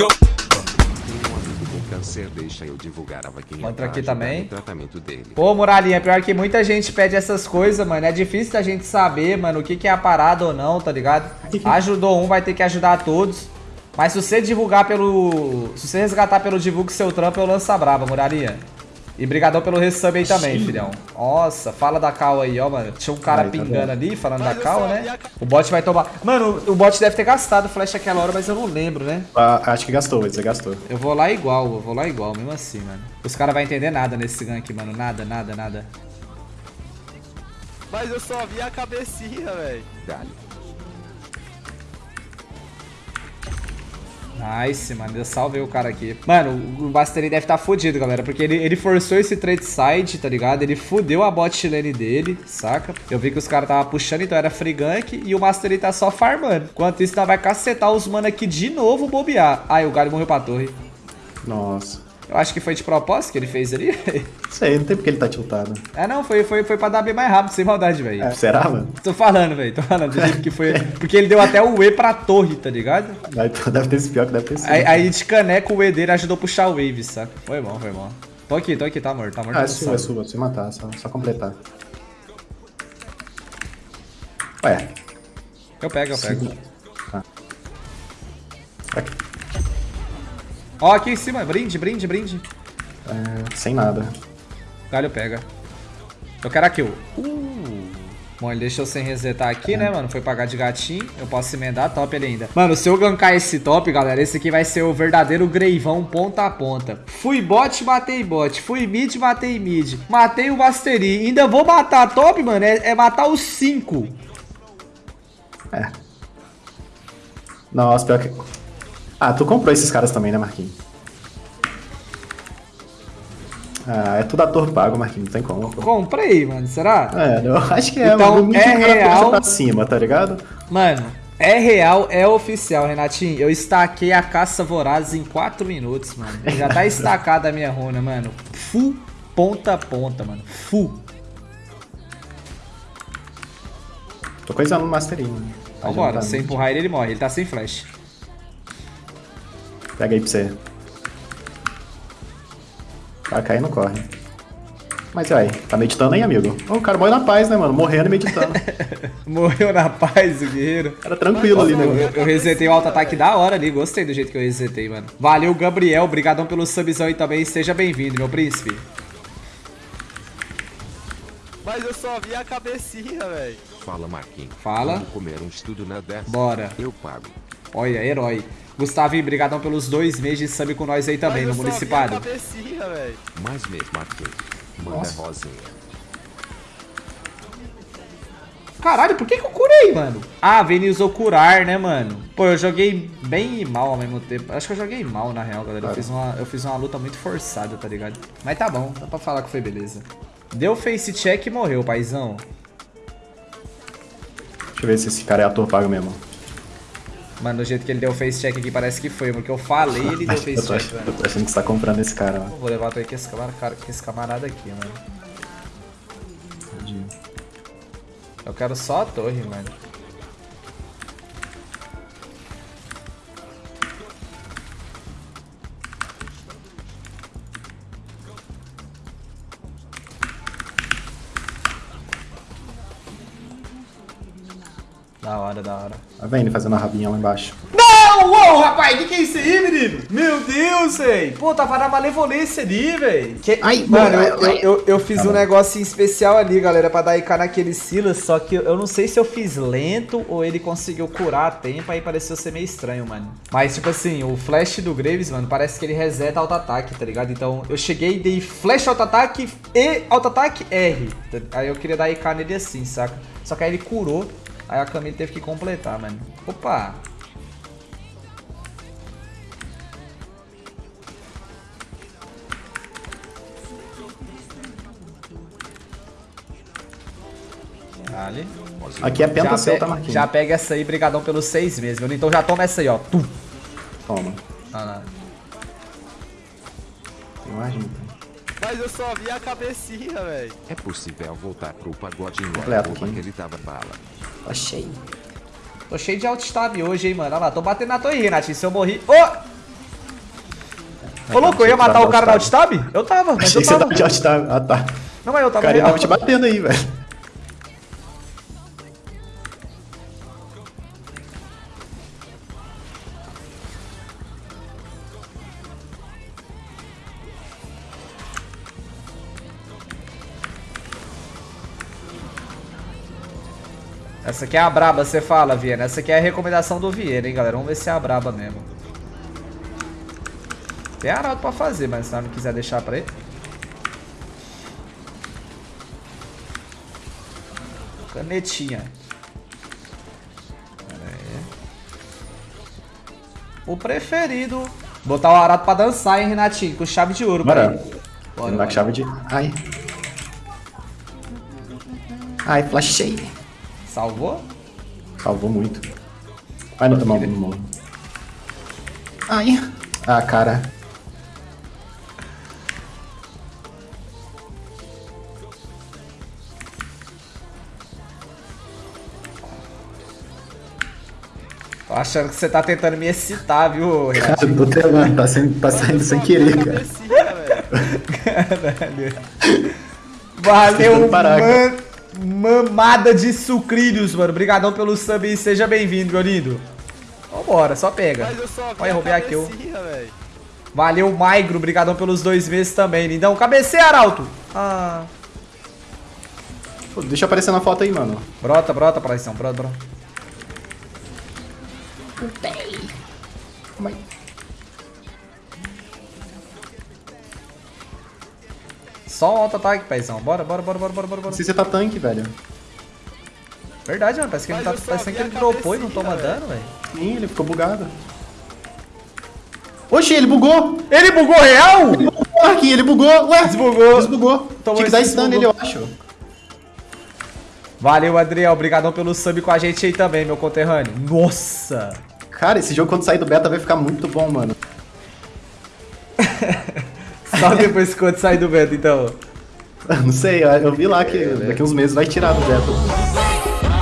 go. Tem um amigo com câncer, deixa eu divulgar a vaquinha Entra pra aqui também. tratamento dele. Pô, Muralinha, pior que muita gente pede essas coisas, mano. É difícil da gente saber, mano, o que, que é a parada ou não, tá ligado? Ajudou um, vai ter que ajudar todos. Mas se você divulgar pelo... Se você resgatar pelo divulgue seu trampo, eu lanço a brava, Muralinha. E brigadão pelo resub aí também, Sim. filhão. Nossa, fala da cal aí, ó, mano. Tinha um cara Aí, tá pingando vendo? ali, falando Mas da cal, né? O bot vai tomar... Mano, o bot deve ter gastado flash aquela hora, mas eu não lembro, né? Ah, acho que gastou, você gastou. Eu vou lá igual, eu vou lá igual, mesmo assim, mano. Os caras vão entender nada nesse gank, mano. Nada, nada, nada. Mas eu só vi a cabecinha, velho. Nice, mano. Eu salvei o cara aqui. Mano, o Basteri deve estar tá fudido, galera. Porque ele, ele forçou esse trade side, tá ligado? Ele fudeu a bot lane dele, saca? Eu vi que os caras tava puxando, então era free gank. E o Mastery tá só farmando. Enquanto isso, nós vai cacetar os mano aqui de novo bobear. Ai, o Galho morreu pra torre. Nossa. Eu acho que foi de propósito que ele fez ali. Sei, não tem porque ele tá tiltado. ah, não. Foi, foi, foi pra dar bem mais rápido, sem maldade, velho. É, será, mano? Tô falando, velho. Tô falando do jeito que foi. Porque ele deu até o E pra torre, tá ligado? Deve ter esse pior que deve ter sido. Aí, aí de caneco o E dele ajudou a puxar o wave, saca? Foi bom, foi bom. Tô aqui, tô aqui, tá morto, tá morto. Ah, é sua, é sua, se matar, só, só completar. Ué, Eu pego, eu pego. Tá. Aqui. Ó, aqui em cima, brinde, brinde, brinde. É, sem nada. Galho pega. Eu quero a kill. Uh. Bom, ele deixou sem resetar aqui, né, mano? Foi pagar de gatinho. Eu posso emendar top ele ainda. Mano, se eu gankar esse top, galera, esse aqui vai ser o verdadeiro greivão ponta a ponta. Fui bot, matei bot. Fui mid, matei mid. Matei o Mastery. Ainda vou matar top, mano. É, é matar os cinco. É. Nossa, pior que. Ah, tu comprou esses caras também, né, Marquinhos? Ah, é tudo ator pago, Marquinhos, não tem como. pô. Comprei, mano. Será? É, eu acho que é, Então, mano. No é real. pra cima, tá ligado? Mano, é real, é oficial, Renatinho. Eu estaquei a caça voraz em 4 minutos, mano. Já tá estacada a minha runa, mano. Full ponta a ponta, mano. Full. Tô coisando no Masterinho. né? Vambora, Adiantando. se empurrar ele, ele morre. Ele tá sem flash. Pega aí pra você. Vai cair, não corre. Mas aí, tá meditando aí, amigo? Ô, o cara morre na paz, né, mano? Morrendo e meditando. Morreu na paz, o guerreiro. Era tranquilo ali, né, Eu, mano? eu, eu resetei o auto-ataque da hora ali. Gostei do jeito que eu resetei, mano. Valeu, Gabriel. Obrigadão pelo subzão aí também. Seja bem-vindo, meu príncipe. Mas eu só vi a cabecinha, velho. Fala, Marquinhos. Fala. Vamos comer um estudo na dessa. Bora. Eu pago. Olha, herói. Gustavinho, brigadão pelos dois meses de sub com nós aí também, Mas no Municipado. Mais mesmo, Marquinhos. Manda rosinha. Caralho, por que, que eu curei, mano? Ah, Vini usou curar, né, mano? Pô, eu joguei bem e mal ao mesmo tempo. Acho que eu joguei mal, na real, galera. Eu fiz, uma, eu fiz uma luta muito forçada, tá ligado? Mas tá bom, dá pra falar que foi beleza. Deu face check e morreu, paizão. Deixa eu ver se esse cara é ator pago mesmo. Mano, do jeito que ele deu face check aqui, parece que foi, porque eu falei ele deu eu, face check, eu mano. tô achando que você tá comprando esse cara, ó. Vou levar com esse camarada, com esse camarada aqui, mano. Eu quero só a torre, mano. Da hora, da hora. Tá vendo ele fazendo a rabinha lá embaixo. Não! Uou, rapaz, que que é isso aí, menino? Meu Deus, véi. Pô, tava na malevolência ali, véi. Que... Ai, Mano, ai, eu, ai. eu, eu, eu fiz Tá um bom. negocinho especial ali, galera, pra dar IK naquele Silas, só que eu, eu não sei se eu fiz lento ou ele conseguiu curar a tempo, aí pareceu ser meio estranho, mano. Mas, tipo assim, o flash do Graves, mano, parece que ele reseta auto-ataque, tá ligado? Então, eu cheguei e dei flash auto-ataque e auto-ataque R. Aí eu queria dar IK nele assim, saca? Só que aí ele curou, aí a Camille teve que completar, mano. Opa! Vale. Aqui é penta Já, seu, tá, Marquinhos? já pega essa aí, brigadão pelos seis meses, meu. Então já toma essa aí, ó. Tum. Toma. Ah, não. Junto. Mas eu só vi a cabecinha, velho. É possível voltar pro pagodinho Completo, arroba Kim. que ele tava bala. Tô cheio. Tô cheio de alt-stab hoje, hein, mano. Olha lá, tô batendo na torre, Renatinho. Se eu morri... Ô! Oh! Ô, louco, eu ia matar o cara da alt-stab? Eu tava, mas Achei eu tava. Que você tava de alt-tab. Ah, tá. Não, mas eu tava... O cara tava te batendo aí, velho. Essa aqui é a braba, você fala, Viena. Essa aqui é a recomendação do Viena, hein, galera. Vamos ver se é a braba mesmo. Tem arauto pra fazer, mas se não quiser deixar pra ele. Canetinha. Pera aí. O preferido. Botar o arato pra dançar, hein, Renatinho? Com chave de ouro, Bora. Bora, bora. com chave de. Ai. Ai, flashei. Salvou? Salvou muito. Vai no tomar no morro. Ai. Ah, cara. Tô achando que você tá tentando me excitar, viu? Cara, eu tô telando, tá, saindo, tá saindo sem querer, cara. Velho. Valeu, Tentando parar, man- mamada de sucrilhos, mano. Obrigadão pelo sub e seja bem-vindo, meu lindo. Vambora, só pega. Só Olha, roubei aqui, eu. Valeu, Maigro. Obrigadão pelos dois meses também, lindão. Cabeceia, Arauto. Ah. Pô, deixa aparecer na foto aí, mano. Brota, brota, Praizão. Brota, brota. Só um auto-ataque, paizão. Bora, bora, bora, bora, bora, bora. bora. Se você tá tanque, velho. Verdade, mano. Parece que ele tá. Parece que ele dropou e não toma velho. dano, velho. Sim, ele ficou bugado. Oxi, ele bugou! Ele bugou real? Aqui, ele bugou! Ué! Desbugou. Desbugou! Tomou Tinha que dar stun nele, eu acho. Valeu, Adriel. Obrigadão pelo sub com a gente aí também, meu conterrâneo. Nossa! Cara, esse jogo quando sair do beta vai ficar muito bom, mano. Só depois que quando sair do beta, então. Não sei, eu vi lá que daqui uns meses vai tirar do beta. Os